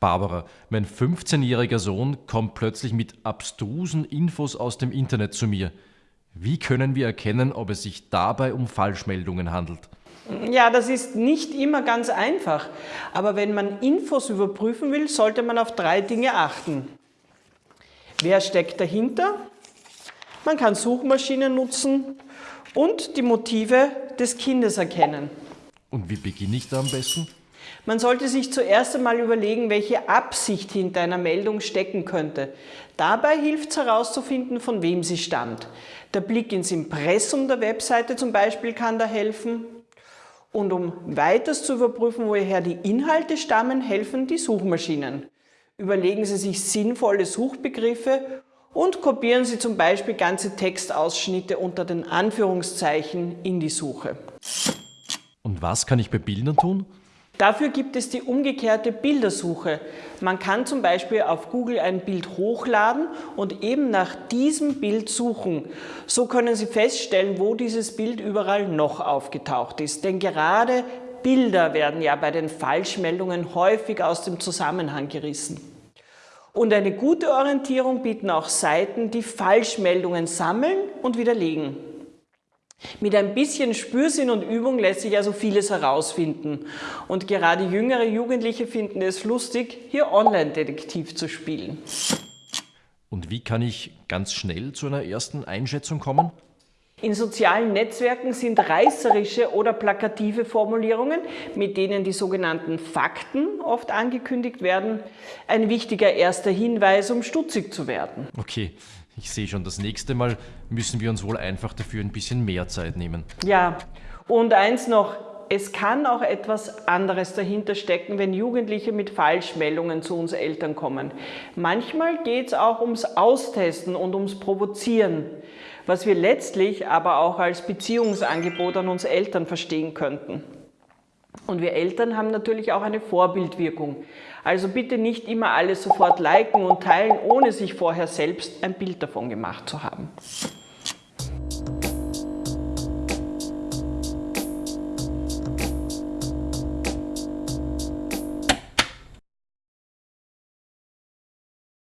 Barbara, mein 15-jähriger Sohn kommt plötzlich mit abstrusen Infos aus dem Internet zu mir. Wie können wir erkennen, ob es sich dabei um Falschmeldungen handelt? Ja, das ist nicht immer ganz einfach. Aber wenn man Infos überprüfen will, sollte man auf drei Dinge achten. Wer steckt dahinter? Man kann Suchmaschinen nutzen und die Motive des Kindes erkennen. Und wie beginne ich da am besten? Man sollte sich zuerst einmal überlegen, welche Absicht hinter einer Meldung stecken könnte. Dabei hilft es herauszufinden, von wem sie stammt. Der Blick ins Impressum der Webseite zum Beispiel kann da helfen. Und um weiters zu überprüfen, woher die Inhalte stammen, helfen die Suchmaschinen. Überlegen Sie sich sinnvolle Suchbegriffe und kopieren Sie zum Beispiel ganze Textausschnitte unter den Anführungszeichen in die Suche. Und was kann ich bei Bildern tun? Dafür gibt es die umgekehrte Bildersuche. Man kann zum Beispiel auf Google ein Bild hochladen und eben nach diesem Bild suchen. So können Sie feststellen, wo dieses Bild überall noch aufgetaucht ist. Denn gerade Bilder werden ja bei den Falschmeldungen häufig aus dem Zusammenhang gerissen. Und eine gute Orientierung bieten auch Seiten, die Falschmeldungen sammeln und widerlegen. Mit ein bisschen Spürsinn und Übung lässt sich also vieles herausfinden. Und gerade jüngere Jugendliche finden es lustig, hier Online-Detektiv zu spielen. Und wie kann ich ganz schnell zu einer ersten Einschätzung kommen? In sozialen Netzwerken sind reißerische oder plakative Formulierungen, mit denen die sogenannten Fakten oft angekündigt werden, ein wichtiger erster Hinweis, um stutzig zu werden. Okay, ich sehe schon, das nächste Mal müssen wir uns wohl einfach dafür ein bisschen mehr Zeit nehmen. Ja, und eins noch, es kann auch etwas anderes dahinter stecken, wenn Jugendliche mit Falschmeldungen zu uns Eltern kommen. Manchmal geht es auch ums Austesten und ums Provozieren, was wir letztlich aber auch als Beziehungsangebot an uns Eltern verstehen könnten. Und wir Eltern haben natürlich auch eine Vorbildwirkung. Also bitte nicht immer alles sofort liken und teilen, ohne sich vorher selbst ein Bild davon gemacht zu haben.